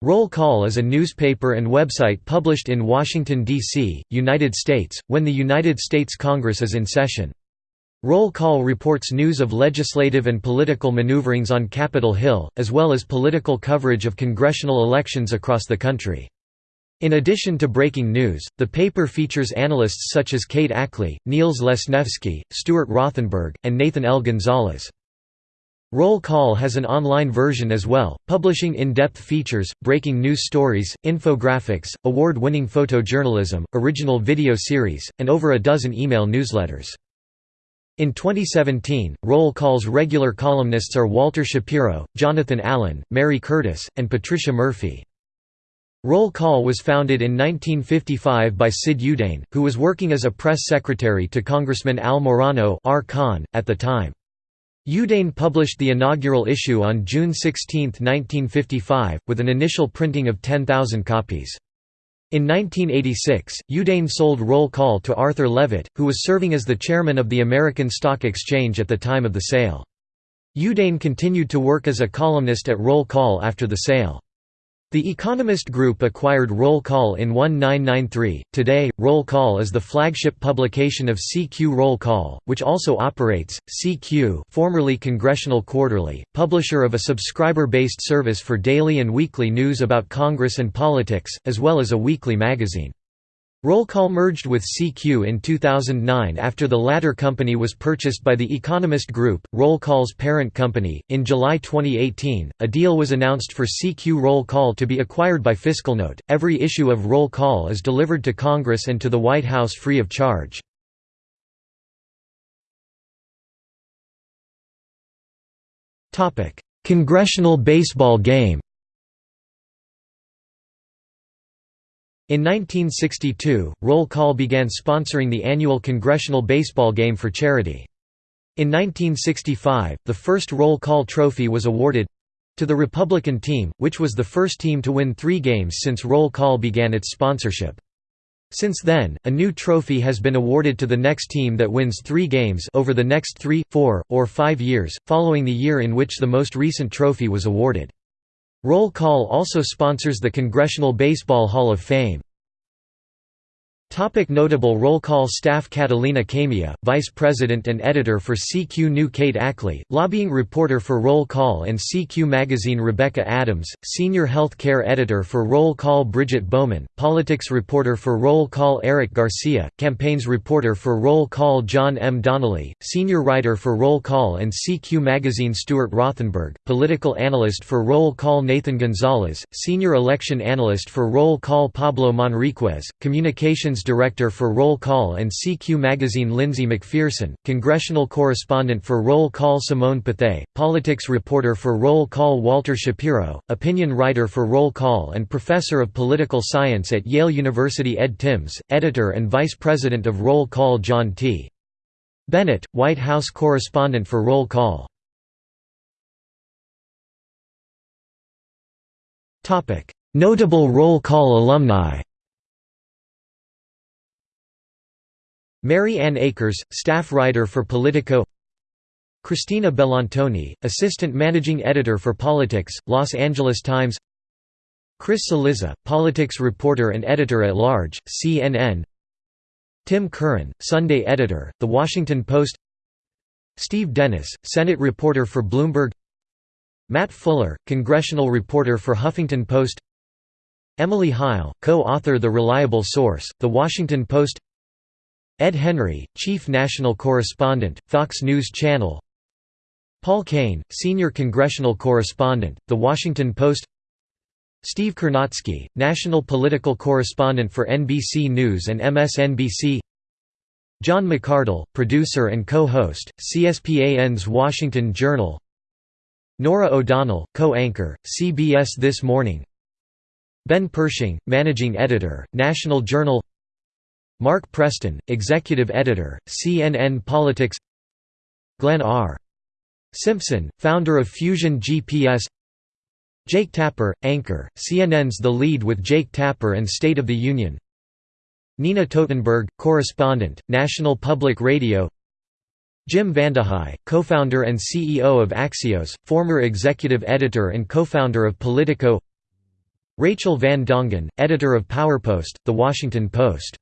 Roll Call is a newspaper and website published in Washington, D.C., United States, when the United States Congress is in session. Roll Call reports news of legislative and political maneuverings on Capitol Hill, as well as political coverage of congressional elections across the country. In addition to breaking news, the paper features analysts such as Kate Ackley, Niels Lesniewski, Stuart Rothenberg, and Nathan L. Gonzalez. Roll Call has an online version as well, publishing in-depth features, breaking news stories, infographics, award-winning photojournalism, original video series, and over a dozen email newsletters. In 2017, Roll Call's regular columnists are Walter Shapiro, Jonathan Allen, Mary Curtis, and Patricia Murphy. Roll Call was founded in 1955 by Sid Yudain, who was working as a press secretary to Congressman Al Morano at the time. Yudain published the inaugural issue on June 16, 1955, with an initial printing of 10,000 copies. In 1986, Yudain sold Roll Call to Arthur Levitt, who was serving as the chairman of the American Stock Exchange at the time of the sale. Yudain continued to work as a columnist at Roll Call after the sale. The Economist Group acquired Roll Call in 1993. Today, Roll Call is the flagship publication of CQ Roll Call, which also operates CQ, formerly Congressional Quarterly, publisher of a subscriber-based service for daily and weekly news about Congress and politics, as well as a weekly magazine. Roll Call merged with CQ in 2009 after the latter company was purchased by the Economist Group, Roll Call's parent company. In July 2018, a deal was announced for CQ Roll Call to be acquired by FiscalNote. Every issue of Roll Call is delivered to Congress and to the White House free of charge. Congressional baseball game In 1962, Roll Call began sponsoring the annual Congressional Baseball Game for charity. In 1965, the first Roll Call Trophy was awarded—to the Republican team, which was the first team to win three games since Roll Call began its sponsorship. Since then, a new trophy has been awarded to the next team that wins three games over the next three, four, or five years, following the year in which the most recent trophy was awarded. Roll Call also sponsors the Congressional Baseball Hall of Fame. Topic notable roll call staff Catalina Camia, Vice President and Editor for CQ New Kate Ackley, Lobbying Reporter for Roll Call and CQ Magazine Rebecca Adams, Senior Health Care Editor for Roll Call Bridget Bowman, Politics Reporter for Roll Call Eric Garcia, Campaigns Reporter for Roll Call John M. Donnelly, Senior Writer for Roll Call and CQ Magazine Stuart Rothenberg, Political Analyst for Roll Call Nathan Gonzalez, Senior Election Analyst for Roll Call Pablo Manriquez, Communications Director for Roll Call and CQ Magazine Lindsey McPherson, Congressional Correspondent for Roll Call Simone Pathé, Politics Reporter for Roll Call Walter Shapiro, Opinion Writer for Roll Call and Professor of Political Science at Yale University Ed Timms, Editor and Vice President of Roll Call John T. Bennett, White House Correspondent for Roll Call Notable Roll Call alumni Mary Ann Akers, staff writer for Politico. Christina Bellantoni, assistant managing editor for Politics, Los Angeles Times. Chris Cillizza, politics reporter and editor-at-large, CNN Tim Curran, Sunday editor, The Washington Post. Steve Dennis, Senate reporter for Bloomberg. Matt Fuller, congressional reporter for Huffington Post. Emily Heil, co-author The Reliable Source, The Washington Post Ed Henry, Chief National Correspondent, Fox News Channel. Paul Kane, Senior Congressional Correspondent, The Washington Post. Steve Kornacki, National Political Correspondent for NBC News and MSNBC John McArdle, Producer and Co-host, CSPAN's Washington Journal. Norah O'Donnell, Co-Anchor, CBS This Morning. Ben Pershing, Managing Editor, National Journal Mark Preston, Executive Editor, CNN Politics. Glenn R. Simpson, founder of Fusion GPS Jake Tapper, anchor, CNN's The Lead with Jake Tapper and State of the Union. Nina Totenberg, correspondent, National Public Radio. Jim Vandehei, co-founder and CEO of Axios, former executive editor and co-founder of Politico. Rachel Van Dongen, editor of PowerPost, The Washington Post